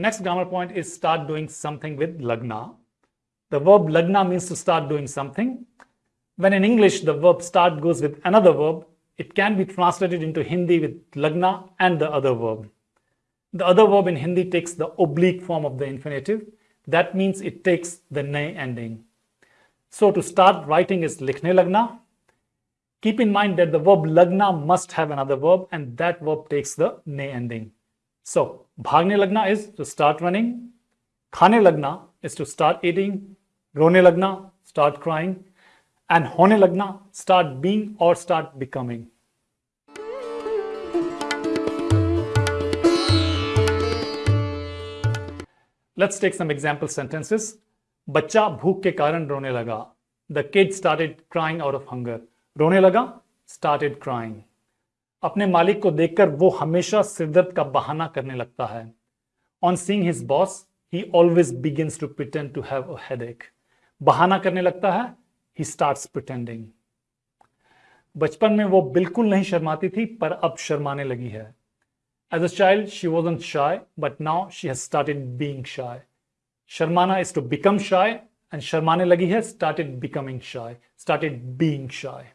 next grammar point is start doing something with lagna. The verb lagna means to start doing something. When in English the verb start goes with another verb, it can be translated into Hindi with lagna and the other verb. The other verb in Hindi takes the oblique form of the infinitive. That means it takes the ne ending. So to start writing is likhne lagna. Keep in mind that the verb lagna must have another verb and that verb takes the ne ending. So bhagne lagna is to start running. Khane lagna is to start eating. Rone lagna, start crying. And hone lagna, start being or start becoming. Let's take some example sentences. बच्चा भूख के कारण रोने लगा the kid started crying out of hunger रोने लगा started crying अपने मालिक को देखकर वो हमेशा सिरदर्द का बहाना करने लगता है। On seeing his boss he always begins to pretend to have headache बहाना करने लगता है ही स्टार्ट्स प्रिटेंडिंग बचपन में वो बिल्कुल नहीं शर्माती थी, पर अब शर्माने लगी है। As a child she was shy but now she has started being shy शर्माना is to become shy and शर्माने लगी है started becoming shy started being shy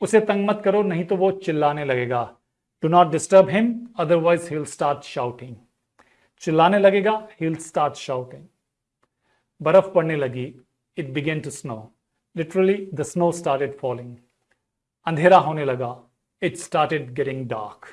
उसे तंग मत करो, नहीं तो वो चिल्लाने लगेगा। Do not disturb him otherwise he will start shouting चिल्लाने लगेगा ही विल स्टार्ट शाउटिंग बर्फ़ पड़ने लगी it began to snow literally the snow started falling अंधेरा होने लगा इट स्टार्टेड गेटिंग डार्क